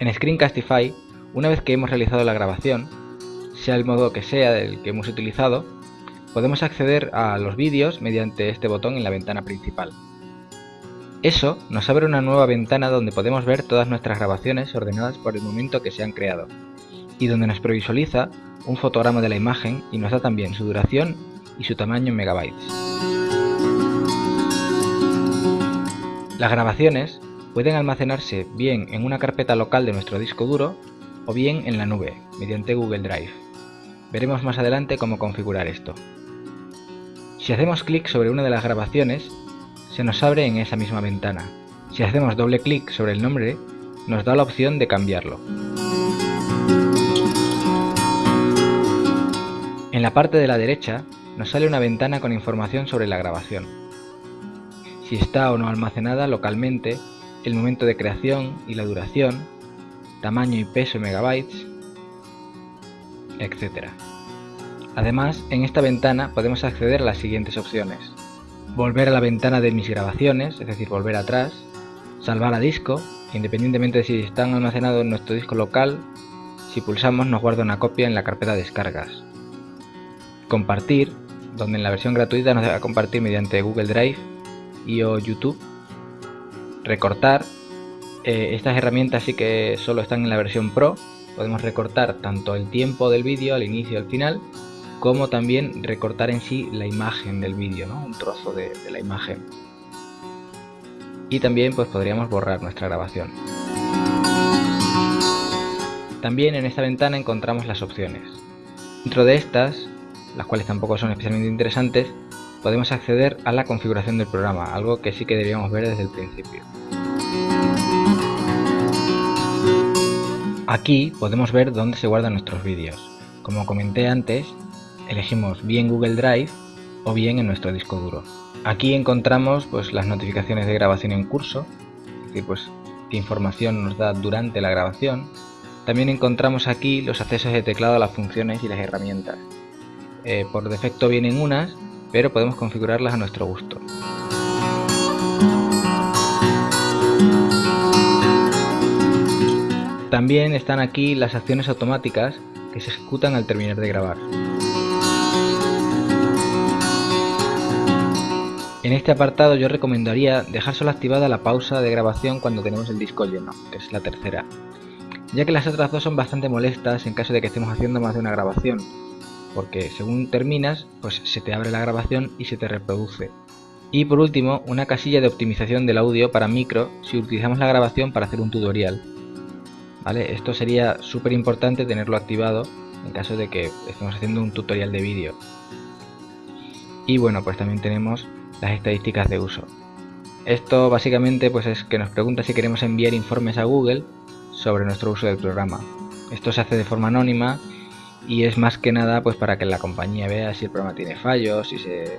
En Screencastify, una vez que hemos realizado la grabación, sea el modo que sea del que hemos utilizado, podemos acceder a los vídeos mediante este botón en la ventana principal. Eso nos abre una nueva ventana donde podemos ver todas nuestras grabaciones ordenadas por el momento que se han creado y donde nos previsualiza un fotograma de la imagen y nos da también su duración y su tamaño en megabytes. Las grabaciones pueden almacenarse bien en una carpeta local de nuestro disco duro o bien en la nube, mediante Google Drive. Veremos más adelante cómo configurar esto. Si hacemos clic sobre una de las grabaciones, se nos abre en esa misma ventana. Si hacemos doble clic sobre el nombre, nos da la opción de cambiarlo. En la parte de la derecha nos sale una ventana con información sobre la grabación. Si está o no almacenada localmente, el momento de creación y la duración, tamaño y peso en megabytes, etc. Además, en esta ventana podemos acceder a las siguientes opciones volver a la ventana de mis grabaciones, es decir, volver atrás, salvar a disco, independientemente de si están almacenados en nuestro disco local, si pulsamos nos guarda una copia en la carpeta descargas. Compartir, donde en la versión gratuita nos deja compartir mediante Google Drive y o YouTube. Recortar, eh, estas herramientas sí que solo están en la versión Pro, podemos recortar tanto el tiempo del vídeo al inicio y al final, como también recortar en sí la imagen del vídeo, ¿no? un trozo de, de, la imagen. Y también pues podríamos borrar nuestra grabación. También en esta ventana encontramos las opciones. Dentro de estas, las cuales tampoco son especialmente interesantes, podemos acceder a la configuración del programa, algo que sí que deberíamos ver desde el principio. Aquí podemos ver dónde se guardan nuestros vídeos. Como comenté antes, elegimos bien Google Drive o bien en nuestro disco duro. Aquí encontramos pues, las notificaciones de grabación en curso, es decir, pues, qué información nos da durante la grabación. También encontramos aquí los accesos de teclado a las funciones y las herramientas. Eh, por defecto vienen unas, pero podemos configurarlas a nuestro gusto. También están aquí las acciones automáticas que se ejecutan al terminar de grabar. En este apartado yo recomendaría dejar solo activada la pausa de grabación cuando tenemos el disco lleno, que es la tercera, ya que las otras dos son bastante molestas en caso de que estemos haciendo más de una grabación, porque según terminas, pues se te abre la grabación y se te reproduce. Y por último, una casilla de optimización del audio para micro si utilizamos la grabación para hacer un tutorial. ¿Vale? Esto sería súper importante tenerlo activado en caso de que estemos haciendo un tutorial de vídeo. Y bueno, pues también tenemos las estadísticas de uso. Esto básicamente pues es que nos pregunta si queremos enviar informes a Google sobre nuestro uso del programa. Esto se hace de forma anónima y es más que nada pues para que la compañía vea si el programa tiene fallos, si se,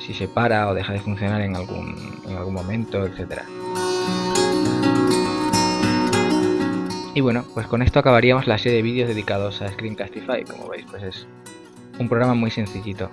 si se para o deja de funcionar en algún, en algún momento, etc. Y bueno, pues con esto acabaríamos la serie de vídeos dedicados a Screencastify. Como veis, pues es un programa muy sencillito.